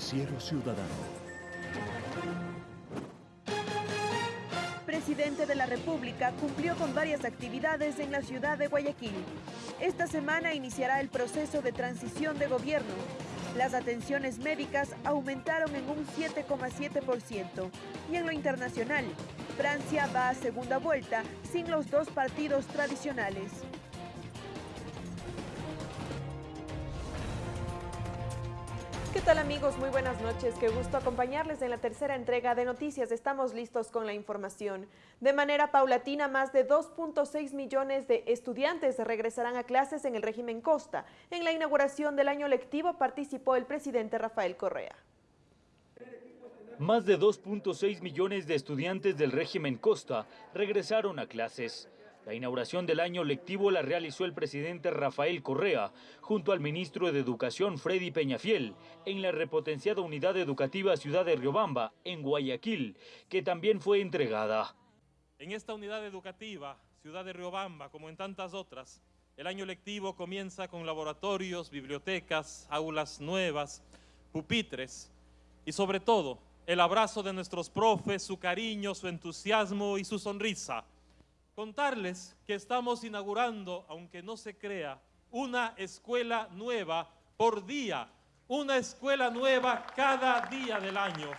Noticiero Ciudadano. Presidente de la República cumplió con varias actividades en la ciudad de Guayaquil. Esta semana iniciará el proceso de transición de gobierno. Las atenciones médicas aumentaron en un 7,7%. Y en lo internacional, Francia va a segunda vuelta sin los dos partidos tradicionales. Tal amigos? Muy buenas noches. Qué gusto acompañarles en la tercera entrega de Noticias. Estamos listos con la información. De manera paulatina, más de 2.6 millones de estudiantes regresarán a clases en el régimen Costa. En la inauguración del año lectivo participó el presidente Rafael Correa. Más de 2.6 millones de estudiantes del régimen Costa regresaron a clases. La inauguración del año lectivo la realizó el presidente Rafael Correa junto al ministro de Educación Freddy Peñafiel en la repotenciada unidad educativa Ciudad de Riobamba, en Guayaquil, que también fue entregada. En esta unidad educativa, Ciudad de Riobamba, como en tantas otras, el año lectivo comienza con laboratorios, bibliotecas, aulas nuevas, pupitres y sobre todo el abrazo de nuestros profes, su cariño, su entusiasmo y su sonrisa. Contarles que estamos inaugurando, aunque no se crea, una escuela nueva por día, una escuela nueva cada día del año.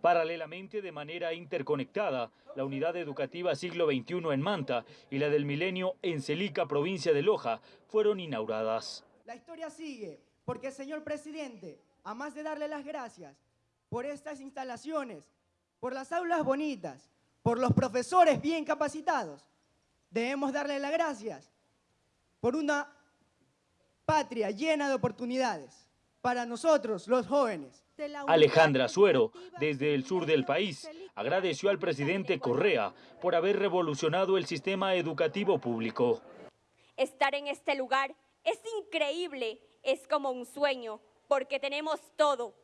Paralelamente, de manera interconectada, la unidad educativa siglo XXI en Manta y la del Milenio en Celica, provincia de Loja, fueron inauguradas. La historia sigue, porque señor presidente, a más de darle las gracias por estas instalaciones, por las aulas bonitas, por los profesores bien capacitados. Debemos darle las gracias por una patria llena de oportunidades para nosotros, los jóvenes. Alejandra Suero, desde el sur del país, agradeció al presidente Correa por haber revolucionado el sistema educativo público. Estar en este lugar es increíble, es como un sueño, porque tenemos todo.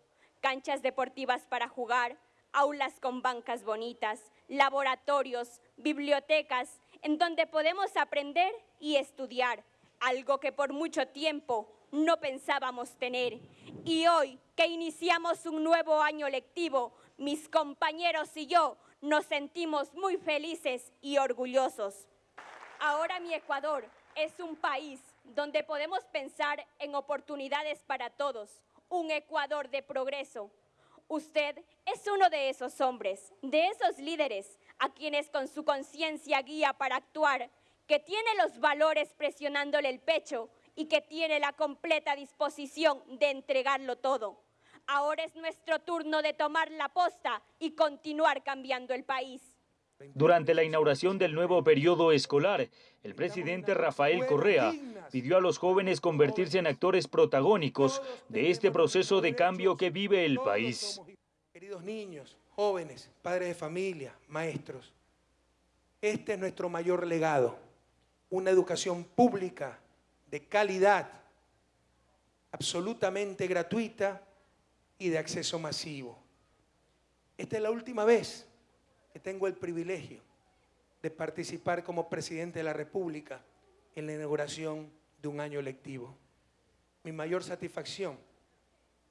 Canchas deportivas para jugar, aulas con bancas bonitas, laboratorios, bibliotecas, en donde podemos aprender y estudiar, algo que por mucho tiempo no pensábamos tener. Y hoy que iniciamos un nuevo año lectivo, mis compañeros y yo nos sentimos muy felices y orgullosos. Ahora mi Ecuador es un país donde podemos pensar en oportunidades para todos, un Ecuador de progreso, Usted es uno de esos hombres, de esos líderes a quienes con su conciencia guía para actuar, que tiene los valores presionándole el pecho y que tiene la completa disposición de entregarlo todo. Ahora es nuestro turno de tomar la posta y continuar cambiando el país. Durante la inauguración del nuevo periodo escolar, el presidente Rafael Correa pidió a los jóvenes convertirse en actores protagónicos de este proceso de cambio que vive el país. Queridos niños, jóvenes, padres de familia, maestros, este es nuestro mayor legado, una educación pública de calidad, absolutamente gratuita y de acceso masivo. Esta es la última vez que tengo el privilegio de participar como presidente de la República en la inauguración de un año lectivo. Mi mayor satisfacción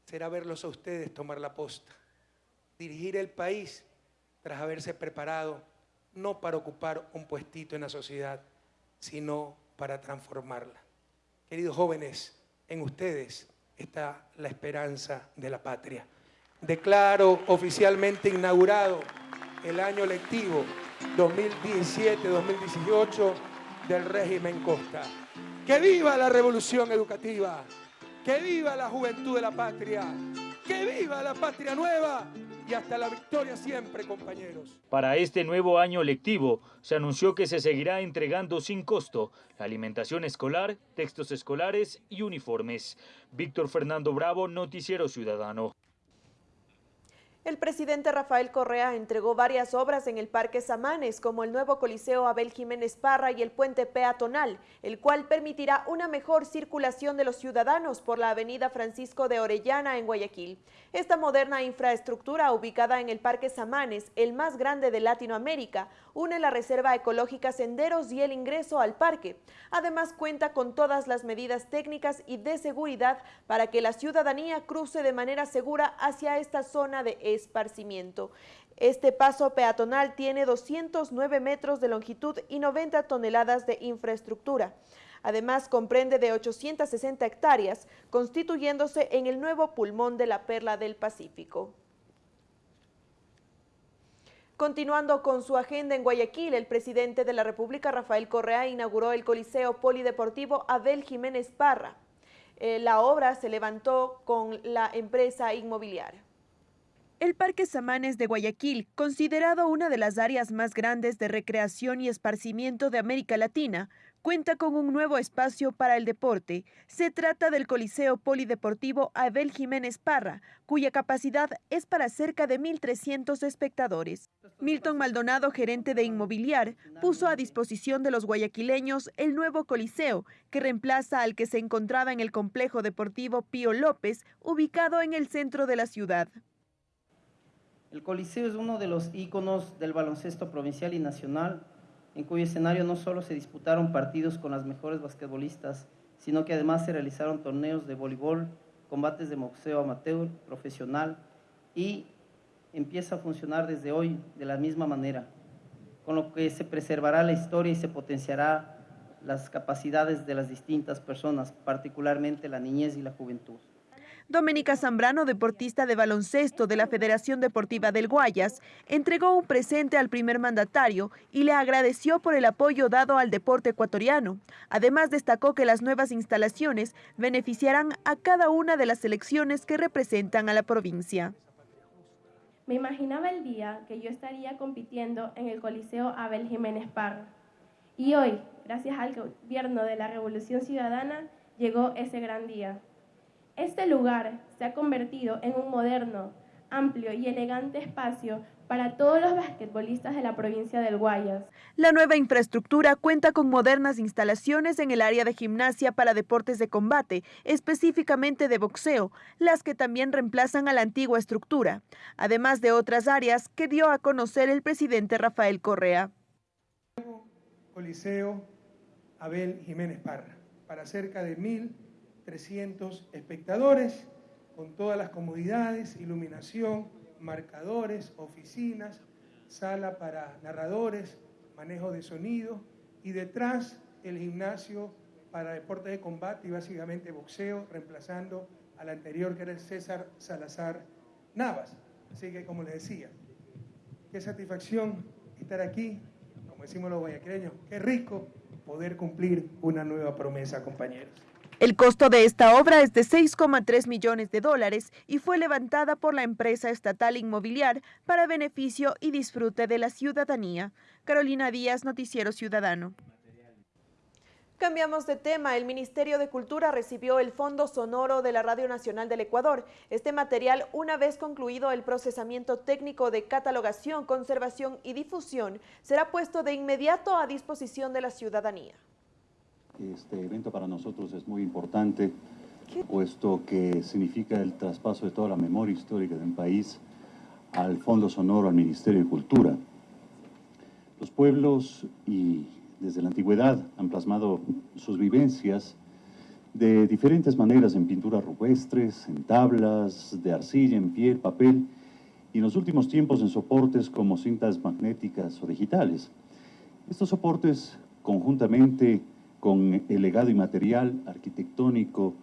será verlos a ustedes tomar la posta, dirigir el país tras haberse preparado no para ocupar un puestito en la sociedad, sino para transformarla. Queridos jóvenes, en ustedes está la esperanza de la patria. Declaro oficialmente inaugurado el año lectivo 2017-2018 del régimen Costa. ¡Que viva la revolución educativa! ¡Que viva la juventud de la patria! ¡Que viva la patria nueva! Y hasta la victoria siempre, compañeros. Para este nuevo año lectivo, se anunció que se seguirá entregando sin costo la alimentación escolar, textos escolares y uniformes. Víctor Fernando Bravo, Noticiero Ciudadano. El presidente Rafael Correa entregó varias obras en el Parque Samanes, como el nuevo Coliseo Abel Jiménez Parra y el puente peatonal, el cual permitirá una mejor circulación de los ciudadanos por la avenida Francisco de Orellana en Guayaquil. Esta moderna infraestructura ubicada en el Parque Samanes, el más grande de Latinoamérica, une la Reserva Ecológica Senderos y el ingreso al parque. Además cuenta con todas las medidas técnicas y de seguridad para que la ciudadanía cruce de manera segura hacia esta zona de esparcimiento. Este paso peatonal tiene 209 metros de longitud y 90 toneladas de infraestructura. Además, comprende de 860 hectáreas, constituyéndose en el nuevo pulmón de la Perla del Pacífico. Continuando con su agenda en Guayaquil, el presidente de la República, Rafael Correa, inauguró el Coliseo Polideportivo Abel Jiménez Parra. Eh, la obra se levantó con la empresa inmobiliaria. El Parque Samanes de Guayaquil, considerado una de las áreas más grandes de recreación y esparcimiento de América Latina, cuenta con un nuevo espacio para el deporte. Se trata del Coliseo Polideportivo Abel Jiménez Parra, cuya capacidad es para cerca de 1.300 espectadores. Milton Maldonado, gerente de Inmobiliar, puso a disposición de los guayaquileños el nuevo Coliseo, que reemplaza al que se encontraba en el complejo deportivo Pío López, ubicado en el centro de la ciudad. El Coliseo es uno de los íconos del baloncesto provincial y nacional, en cuyo escenario no solo se disputaron partidos con las mejores basquetbolistas, sino que además se realizaron torneos de voleibol, combates de boxeo amateur, profesional, y empieza a funcionar desde hoy de la misma manera, con lo que se preservará la historia y se potenciará las capacidades de las distintas personas, particularmente la niñez y la juventud. Doménica Zambrano, deportista de baloncesto de la Federación Deportiva del Guayas, entregó un presente al primer mandatario y le agradeció por el apoyo dado al deporte ecuatoriano. Además, destacó que las nuevas instalaciones beneficiarán a cada una de las selecciones que representan a la provincia. Me imaginaba el día que yo estaría compitiendo en el Coliseo Abel Jiménez Parra. Y hoy, gracias al gobierno de la Revolución Ciudadana, llegó ese gran día. Este lugar se ha convertido en un moderno, amplio y elegante espacio para todos los basquetbolistas de la provincia del Guayas. La nueva infraestructura cuenta con modernas instalaciones en el área de gimnasia para deportes de combate, específicamente de boxeo, las que también reemplazan a la antigua estructura, además de otras áreas que dio a conocer el presidente Rafael Correa. Coliseo Abel Jiménez Parra, para cerca de mil 300 espectadores, con todas las comodidades, iluminación, marcadores, oficinas, sala para narradores, manejo de sonido y detrás el gimnasio para deportes de combate y básicamente boxeo, reemplazando al anterior que era el César Salazar Navas. Así que como les decía, qué satisfacción estar aquí, como decimos los guayaquileños, qué rico poder cumplir una nueva promesa, compañeros. El costo de esta obra es de 6,3 millones de dólares y fue levantada por la empresa estatal inmobiliar para beneficio y disfrute de la ciudadanía. Carolina Díaz, Noticiero Ciudadano. Cambiamos de tema. El Ministerio de Cultura recibió el Fondo Sonoro de la Radio Nacional del Ecuador. Este material, una vez concluido el procesamiento técnico de catalogación, conservación y difusión, será puesto de inmediato a disposición de la ciudadanía. Este evento para nosotros es muy importante, puesto que significa el traspaso de toda la memoria histórica del país al Fondo Sonoro, al Ministerio de Cultura. Los pueblos y desde la antigüedad han plasmado sus vivencias de diferentes maneras en pinturas rupestres, en tablas, de arcilla, en piel, papel y en los últimos tiempos en soportes como cintas magnéticas o digitales. Estos soportes conjuntamente con el legado inmaterial, arquitectónico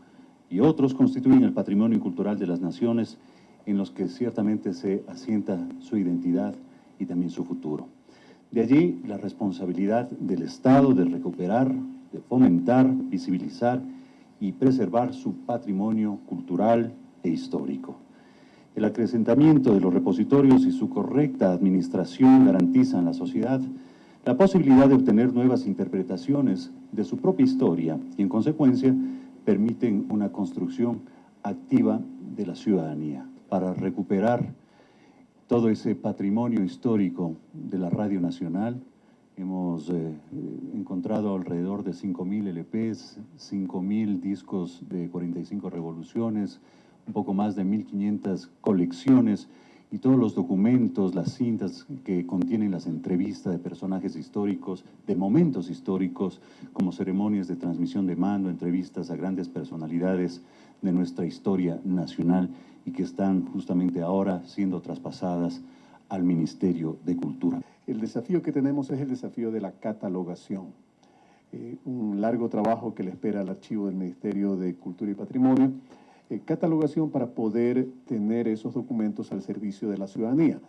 y otros constituyen el patrimonio cultural de las naciones en los que ciertamente se asienta su identidad y también su futuro. De allí la responsabilidad del Estado de recuperar, de fomentar, visibilizar y preservar su patrimonio cultural e histórico. El acrecentamiento de los repositorios y su correcta administración garantizan la sociedad la posibilidad de obtener nuevas interpretaciones de su propia historia y en consecuencia permiten una construcción activa de la ciudadanía para recuperar todo ese patrimonio histórico de la Radio Nacional. Hemos eh, encontrado alrededor de 5.000 LPs, 5.000 discos de 45 revoluciones, un poco más de 1.500 colecciones y todos los documentos, las cintas que contienen las entrevistas de personajes históricos, de momentos históricos, como ceremonias de transmisión de mando, entrevistas a grandes personalidades de nuestra historia nacional y que están justamente ahora siendo traspasadas al Ministerio de Cultura. El desafío que tenemos es el desafío de la catalogación. Eh, un largo trabajo que le espera al archivo del Ministerio de Cultura y Patrimonio eh, catalogación para poder tener esos documentos al servicio de la ciudadanía.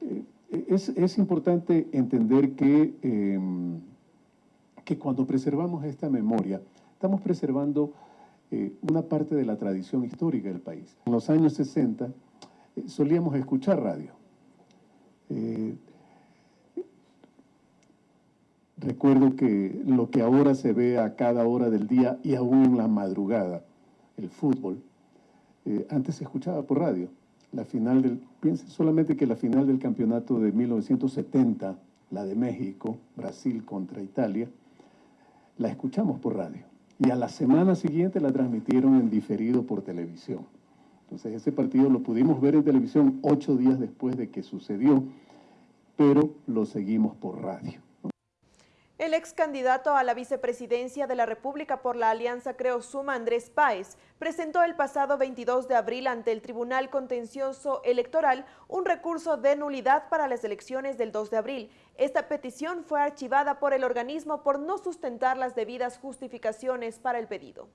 Eh, es, es, importante entender que, em, que cuando preservamos esta memoria, estamos preservando eh, una parte de la tradición histórica del país. En los años 60 solíamos escuchar radio. recuerdo que lo que ahora se ve a cada hora del día y aún en la madrugada, el fútbol, eh, antes se escuchaba por radio. La final del, piensen solamente que la final del campeonato de 1970, la de México, Brasil contra Italia, la escuchamos por radio. Y a la semana siguiente la transmitieron en diferido por televisión. Entonces ese partido lo pudimos ver en televisión ocho días después de que sucedió, pero lo seguimos por radio. El ex candidato a la vicepresidencia de la República por la Alianza Creo Suma, Andrés Páez, presentó el pasado 22 de abril ante el Tribunal Contencioso Electoral un recurso de nulidad para las elecciones del 2 de abril. Esta petición fue archivada por el organismo por no sustentar las debidas justificaciones para el pedido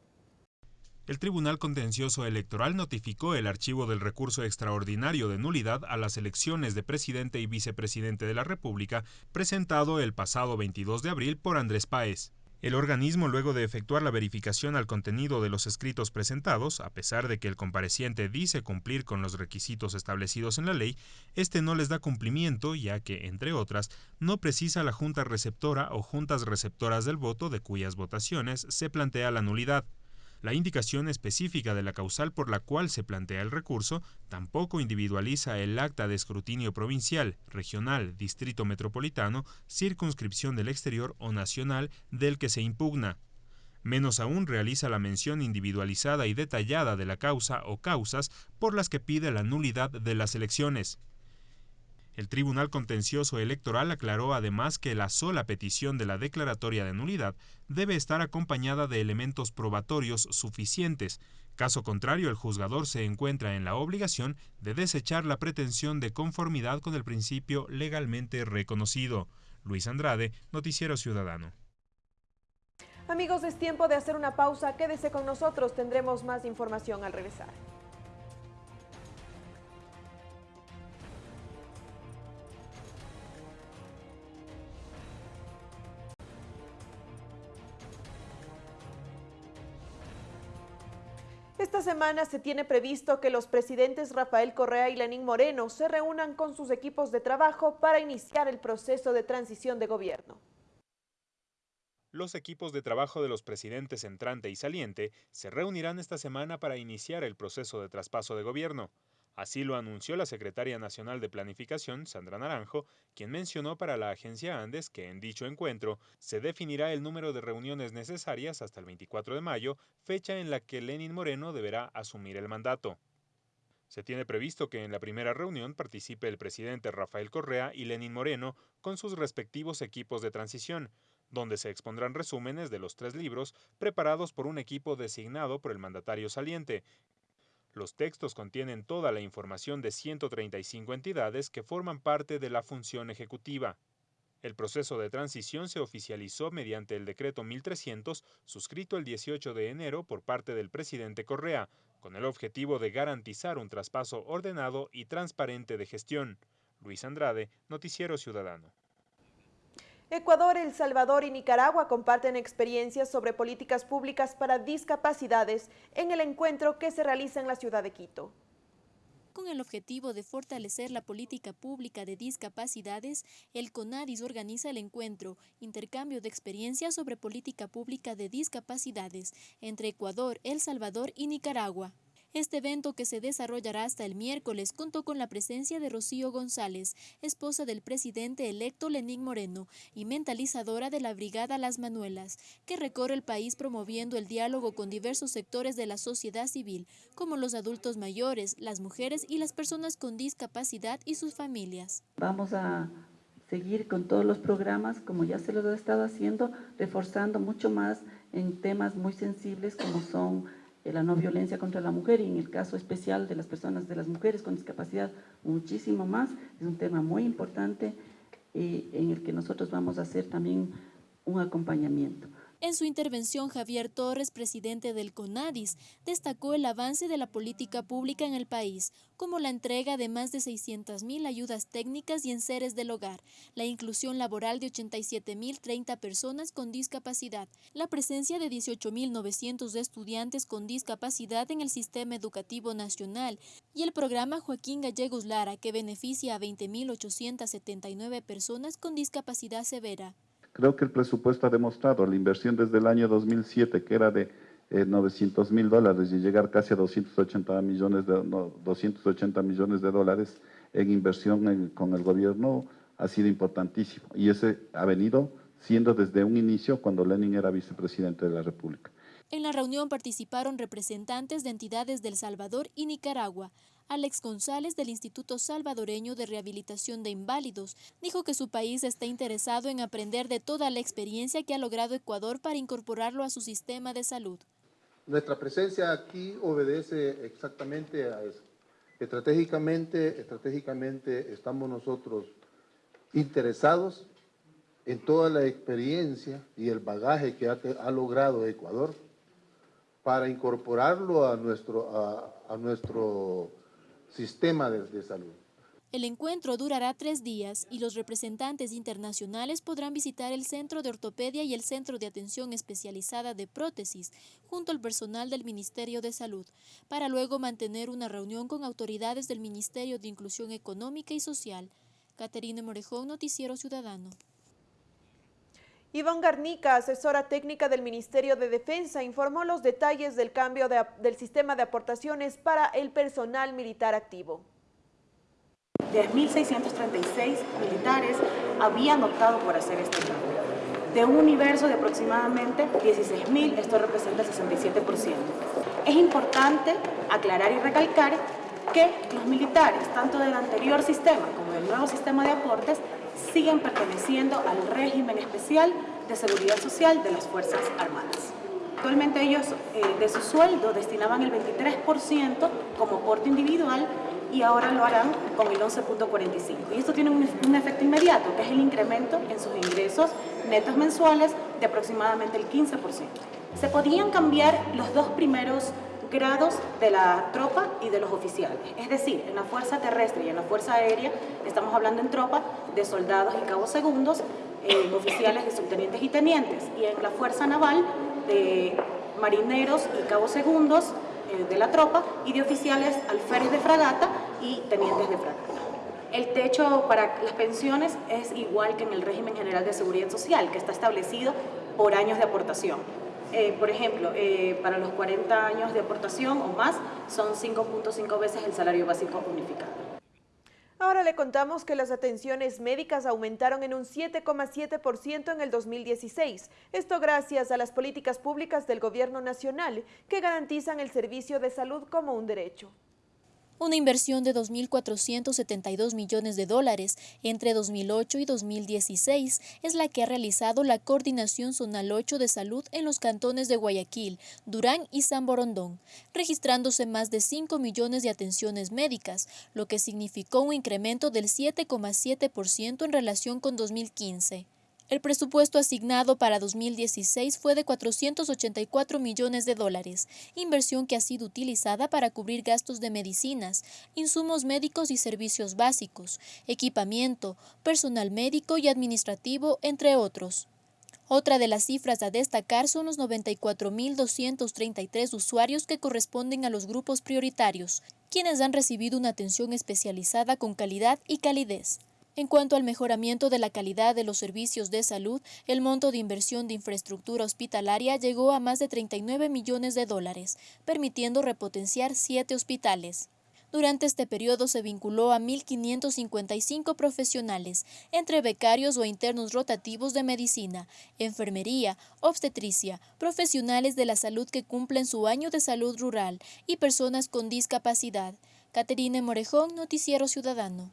el Tribunal Contencioso Electoral notificó el archivo del recurso extraordinario de nulidad a las elecciones de presidente y vicepresidente de la República presentado el pasado 22 de abril por Andrés Páez. El organismo, luego de efectuar la verificación al contenido de los escritos presentados, a pesar de que el compareciente dice cumplir con los requisitos establecidos en la ley, este no les da cumplimiento, ya que, entre otras, no precisa la junta receptora o juntas receptoras del voto de cuyas votaciones se plantea la nulidad. La indicación específica de la causal por la cual se plantea el recurso tampoco individualiza el acta de escrutinio provincial, regional, distrito metropolitano, circunscripción del exterior o nacional del que se impugna. Menos aún realiza la mención individualizada y detallada de la causa o causas por las que pide la nulidad de las elecciones. El Tribunal Contencioso Electoral aclaró además que la sola petición de la declaratoria de nulidad debe estar acompañada de elementos probatorios suficientes. Caso contrario, el juzgador se encuentra en la obligación de desechar la pretensión de conformidad con el principio legalmente reconocido. Luis Andrade, Noticiero Ciudadano. Amigos, es tiempo de hacer una pausa. Quédese con nosotros, tendremos más información al regresar. Esta semana se tiene previsto que los presidentes Rafael Correa y Lenín Moreno se reúnan con sus equipos de trabajo para iniciar el proceso de transición de gobierno. Los equipos de trabajo de los presidentes entrante y saliente se reunirán esta semana para iniciar el proceso de traspaso de gobierno. Así lo anunció la secretaria nacional de Planificación, Sandra Naranjo, quien mencionó para la agencia Andes que en dicho encuentro se definirá el número de reuniones necesarias hasta el 24 de mayo, fecha en la que Lenin Moreno deberá asumir el mandato. Se tiene previsto que en la primera reunión participe el presidente Rafael Correa y Lenin Moreno con sus respectivos equipos de transición, donde se expondrán resúmenes de los tres libros preparados por un equipo designado por el mandatario saliente, los textos contienen toda la información de 135 entidades que forman parte de la función ejecutiva. El proceso de transición se oficializó mediante el decreto 1300, suscrito el 18 de enero por parte del presidente Correa, con el objetivo de garantizar un traspaso ordenado y transparente de gestión. Luis Andrade, Noticiero Ciudadano. Ecuador, El Salvador y Nicaragua comparten experiencias sobre políticas públicas para discapacidades en el encuentro que se realiza en la ciudad de Quito. Con el objetivo de fortalecer la política pública de discapacidades, el CONADIS organiza el encuentro Intercambio de experiencias sobre política pública de discapacidades entre Ecuador, El Salvador y Nicaragua. Este evento que se desarrollará hasta el miércoles contó con la presencia de Rocío González, esposa del presidente electo Lenín Moreno y mentalizadora de la Brigada Las Manuelas, que recorre el país promoviendo el diálogo con diversos sectores de la sociedad civil, como los adultos mayores, las mujeres y las personas con discapacidad y sus familias. Vamos a seguir con todos los programas, como ya se los ha estado haciendo, reforzando mucho más en temas muy sensibles como son eh, la no violencia contra la mujer y en el caso especial de las personas, de las mujeres con discapacidad, muchísimo más. Es un tema muy importante y en el que nosotros vamos a hacer también un acompañamiento. En su intervención, Javier Torres, presidente del CONADIS, destacó el avance de la política pública en el país, como la entrega de más de 600.000 ayudas técnicas y enseres del hogar, la inclusión laboral de 87.030 personas con discapacidad, la presencia de 18.900 estudiantes con discapacidad en el sistema educativo nacional y el programa Joaquín Gallegos Lara, que beneficia a 20.879 personas con discapacidad severa. Creo que el presupuesto ha demostrado la inversión desde el año 2007, que era de 900 mil dólares, y llegar casi a 280 millones de, 280 millones de dólares en inversión con el gobierno ha sido importantísimo. Y ese ha venido siendo desde un inicio cuando Lenin era vicepresidente de la República. En la reunión participaron representantes de entidades del Salvador y Nicaragua. Alex González del Instituto Salvadoreño de Rehabilitación de Inválidos dijo que su país está interesado en aprender de toda la experiencia que ha logrado Ecuador para incorporarlo a su sistema de salud. Nuestra presencia aquí obedece exactamente a eso. Estratégicamente, estratégicamente estamos nosotros interesados en toda la experiencia y el bagaje que ha, logrado Ecuador para incorporarlo a nuestro, a, nuestro sistema de, salud. El encuentro durará tres días y los representantes internacionales podrán visitar el Centro de Ortopedia y el Centro de Atención Especializada de Prótesis, junto al personal del Ministerio de Salud, para luego mantener una reunión con autoridades del Ministerio de Inclusión Económica y Social. Caterina Morejón, Noticiero Ciudadano. Iván Garnica, asesora técnica del Ministerio de Defensa, informó los detalles del cambio del sistema de aportaciones para el personal militar activo. 10.636 militares habían optado por hacer este cambio. De un universo de aproximadamente 16.000, esto representa el 67%. Es importante aclarar y recalcar que los militares, tanto del anterior sistema como del nuevo sistema de aportes, siguen perteneciendo al régimen especial de seguridad social de las Fuerzas Armadas. Actualmente ellos eh, de su sueldo destinaban el 23% como aporte individual y ahora lo harán con el 11.45. Y esto tiene un, un, efecto inmediato, que es el incremento en sus ingresos netos mensuales de aproximadamente el 15%. Se podían cambiar los dos primeros grados de la tropa y de los oficiales. Es decir, en la fuerza terrestre y en la fuerza aérea estamos hablando en tropa de soldados y cabos segundos, en oficiales de subtenientes y tenientes, y en la fuerza naval de marineros y cabos segundos eh, de la tropa y de oficiales alférez de fragata y tenientes de fragata. El techo para las pensiones es igual que en el régimen general de seguridad social, que está establecido por años de aportación. Eh, por ejemplo, eh, para los 40 años de aportación o más, son 5.5 veces el salario básico unificado. Ahora le contamos que las atenciones médicas aumentaron en un 7,7% en el 2016. Esto gracias a las políticas públicas del gobierno nacional que garantizan el servicio de salud como un derecho. Una inversión de 2.472 millones de dólares entre 2008 y 2016 es la que ha realizado la Coordinación Zonal 8 de Salud en los cantones de Guayaquil, Durán y San Borondón, registrándose más de 5 millones de atenciones médicas, lo que significó un incremento del 7,7% en relación con 2015. El presupuesto asignado para 2016 fue de 484 millones de dólares, inversión que ha sido utilizada para cubrir gastos de medicinas, insumos médicos y servicios básicos, equipamiento, personal médico y administrativo, entre otros. Otra de las cifras a destacar son los 94.233 usuarios que corresponden a los grupos prioritarios, quienes han recibido una atención especializada con calidad y calidez. En cuanto al mejoramiento de la calidad de los servicios de salud, el monto de inversión de infraestructura hospitalaria llegó a más de 39 millones de dólares, permitiendo repotenciar siete hospitales. Durante este periodo se vinculó a 1.555 profesionales, entre becarios o internos rotativos de medicina, enfermería, obstetricia, profesionales de la salud que cumplen su año de salud rural y personas con discapacidad. Caterine Morejón, Noticiero Ciudadano.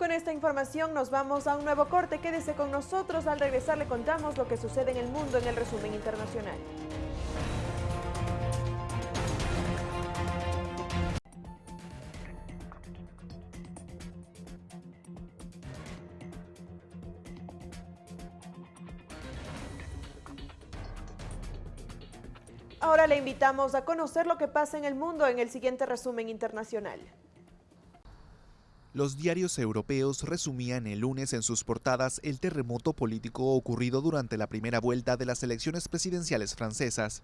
Con esta información nos vamos a un nuevo corte. Quédese con nosotros. Al regresar le contamos lo que sucede en el mundo en el resumen internacional. Ahora le invitamos a conocer lo que pasa en el mundo en el siguiente resumen internacional. Los diarios europeos resumían el lunes en sus portadas el terremoto político ocurrido durante la primera vuelta de las elecciones presidenciales francesas.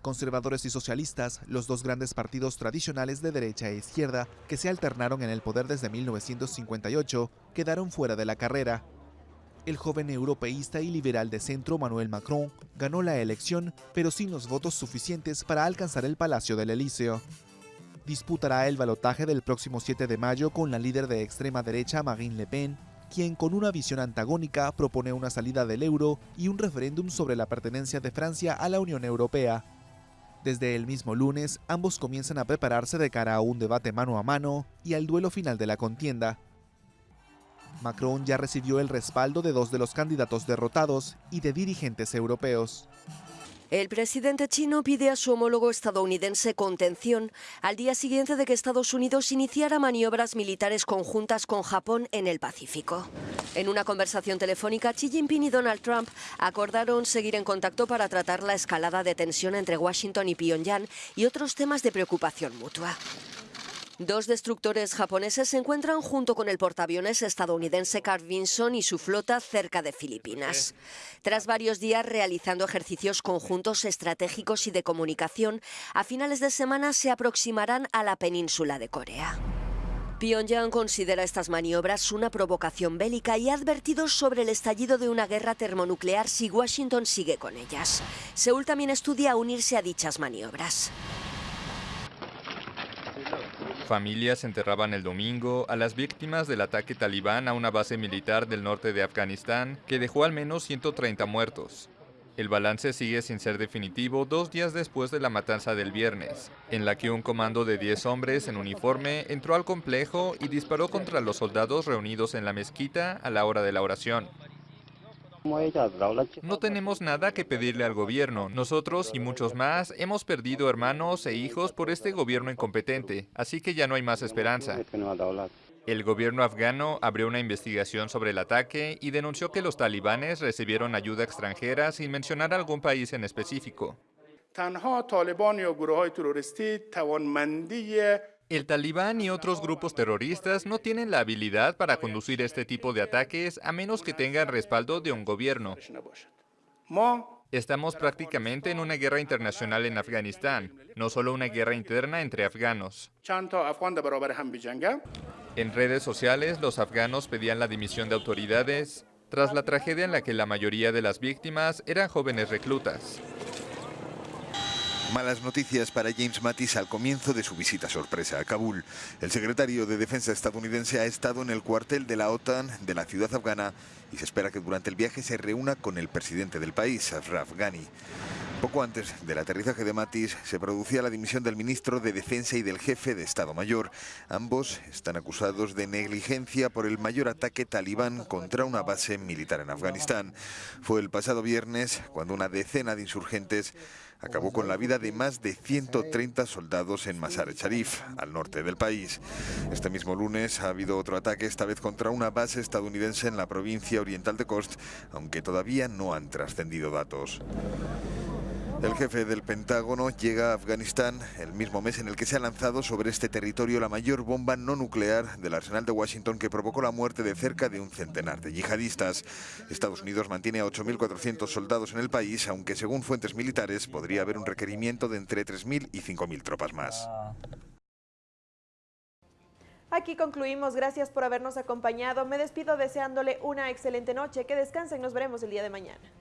Conservadores y socialistas, los dos grandes partidos tradicionales de derecha e izquierda que se alternaron en el poder desde 1958, quedaron fuera de la carrera el joven europeísta y liberal de centro Manuel Macron ganó la elección, pero sin los votos suficientes para alcanzar el Palacio del Elíseo. Disputará el balotaje del próximo 7 de mayo con la líder de extrema derecha Marine Le Pen, quien con una visión antagónica propone una salida del euro y un referéndum sobre la pertenencia de Francia a la Unión Europea. Desde el mismo lunes, ambos comienzan a prepararse de cara a un debate mano a mano y al duelo final de la contienda, Macron ya recibió el respaldo de dos de los candidatos derrotados y de dirigentes europeos. El presidente chino pide a su homólogo estadounidense contención al día siguiente de que Estados Unidos iniciara maniobras militares conjuntas con Japón en el Pacífico. En una conversación telefónica, Xi Jinping y Donald Trump acordaron seguir en contacto para tratar la escalada de tensión entre Washington y Pyongyang y otros temas de preocupación mutua. Dos destructores japoneses se encuentran junto con el portaaviones estadounidense Carl Vinson y su flota cerca de Filipinas. Tras varios días realizando ejercicios conjuntos estratégicos y de comunicación, a finales de semana se aproximarán a la península de Corea. Pyongyang considera estas maniobras una provocación bélica y ha advertido sobre el estallido de una guerra termonuclear si Washington sigue con ellas. Seúl también estudia unirse a dichas maniobras. Familias enterraban el domingo a las víctimas del ataque talibán a una base militar del norte de Afganistán que dejó al menos 130 muertos. El balance sigue sin ser definitivo dos días después de la matanza del viernes, en la que un comando de 10 hombres en uniforme entró al complejo y disparó contra los soldados reunidos en la mezquita a la hora de la oración. No tenemos nada que pedirle al gobierno. Nosotros y muchos más hemos perdido hermanos e hijos por este gobierno incompetente, así que ya no hay más esperanza. El gobierno afgano abrió una investigación sobre el ataque y denunció que los talibanes recibieron ayuda extranjera sin mencionar algún país en específico. El talibán y otros grupos terroristas no tienen la habilidad para conducir este tipo de ataques a menos que tengan respaldo de un gobierno. Estamos prácticamente en una guerra internacional en Afganistán, no solo una guerra interna entre afganos. En redes sociales, los afganos pedían la dimisión de autoridades tras la tragedia en la que la mayoría de las víctimas eran jóvenes reclutas. Malas noticias para James Mattis al comienzo de su visita sorpresa a Kabul. El secretario de Defensa estadounidense ha estado en el cuartel de la OTAN de la ciudad afgana y se espera que durante el viaje se reúna con el presidente del país, Ashraf Ghani. Poco antes del aterrizaje de Mattis se producía la dimisión del ministro de Defensa y del jefe de Estado Mayor. Ambos están acusados de negligencia por el mayor ataque talibán contra una base militar en Afganistán. Fue el pasado viernes cuando una decena de insurgentes acabó con la vida de más de 130 soldados en Mazar-e Sharif, al norte del país. Este mismo lunes ha habido otro ataque, esta vez contra una base estadounidense en la provincia oriental de Khost, aunque todavía no han trascendido datos. El jefe del Pentágono llega a Afganistán el mismo mes en el que se ha lanzado sobre este territorio la mayor bomba no nuclear del arsenal de Washington que provocó la muerte de cerca de un centenar de yihadistas. Estados Unidos mantiene a 8.400 soldados en el país, aunque según fuentes militares podría haber un requerimiento de entre 3.000 y 5.000 tropas más. Aquí concluimos. Gracias por habernos acompañado. Me despido deseándole una excelente noche. Que descansen. Nos veremos el día de mañana.